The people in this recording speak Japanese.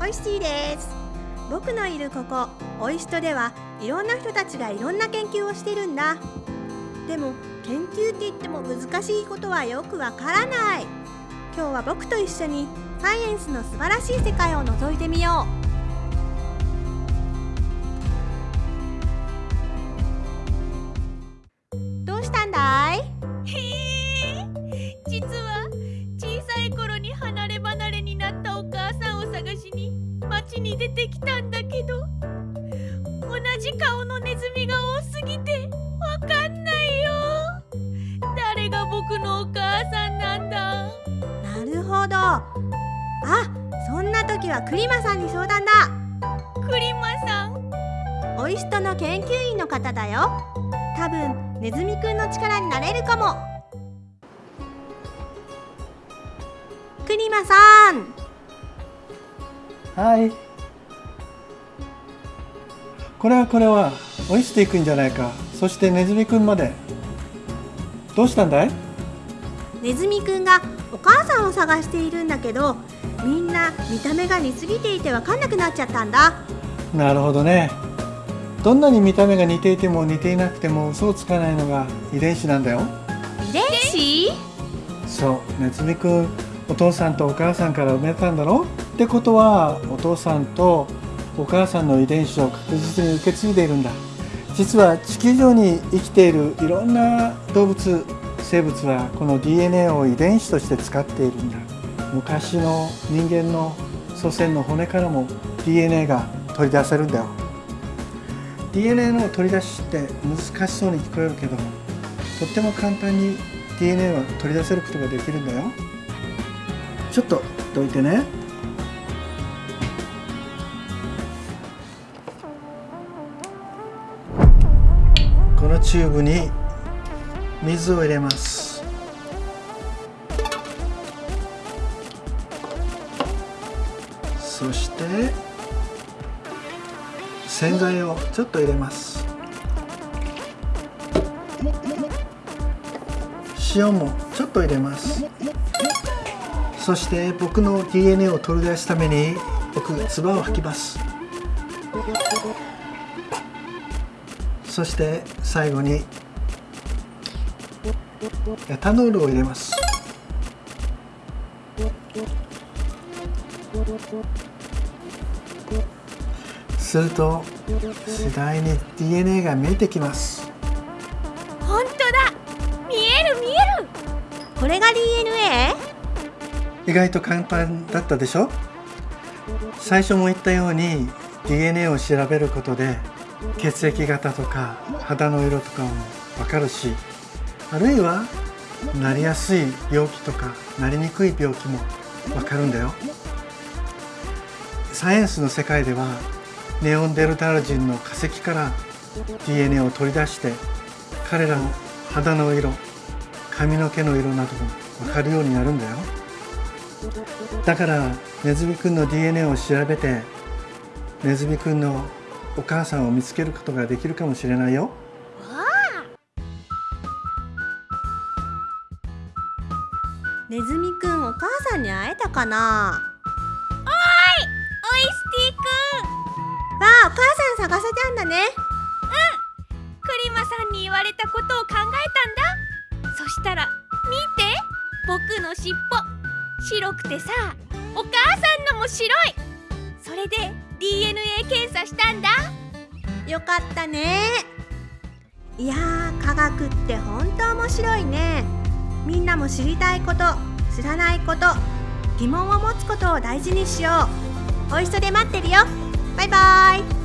おいしいです。僕のいるここおいしとではいろんな人たちがいろんな研究をしてるんだ。でも研究って言っても難しいことはよくわからない。今日は僕と一緒にサイエンスの素晴らしい世界を覗いてみよう。どうしたんだい？町に出てきたんだけど同じ顔のネズミが多すぎてわかんないよ。誰が僕のお母さんなんだ。なるほど。あそんな時はクリマさんに相談だ。クリマさん？おいしとの研究員の方だよ。多分ネズミくんの力になれるかも。クリマさん。はいこれはこれはおいしていくんじゃないか。そしてネズミくんまで。どうしたんだい？ネズミくんがお母さんを探しているんだけどみんな見た目が似すぎていて分かんなくなっちゃったんだ。なるほどね。どんなに見た目が似ていても似ていなくても嘘をつかないのが遺伝子なんだよ。遺伝子？そう。ネズミくんお父さんとお母さんから生まれたんだろ？ってことはお父さんとお母さんの遺伝子を確実に受け継いでいるんだ。実は地球上に生きているいろんな動物生物はこの DNA を遺伝子として使っているんだ。昔の人間の祖先の骨からも DNA が取り出せるんだよ。DNA の取り出しって難しそうに聞こえるけどとっても簡単に DNA は取り出せることができるんだよ。ちょっとどいてね。このチューブに水を入れます。そして洗剤をちょっと入れます。塩もちょっと入れます。そして僕の DNA を取り出すために僕唾を吐きます。そして最後にエタノールを入れます。すると次第に DNA が見えてきます。本当だ。見える見える。これが DNA? 意外と簡単だったでしょ？最初も言ったように DNA を調べることで血液型とか肌の色とかも分かるしあるいはなりやすい病気とかなりにくい病気も分かるんだよ。サイエンスの世界ではネオンデルタール人の化石から DNA を取り出して彼らの肌の色髪の毛の色なども分かるようになるんだよ。だからネズミくんの DNA を調べてネズミくんのお母さんを見つけることができるかもしれないよ。ネズミくんお母さんに会えたかな？おいスティくん。わあお母さん探せたんだね。クリマさんに言われたことを考えたんだ。そしたら見て。僕の尻尾。白くてさお母さんのも白い。それで DNA 検査したんだ。よかったね。いやー科学って本当面白いね。みんなも知りたいこと知らないこと疑問を持つことを大事にしよう。おいしそで待ってるよ。バイバイ。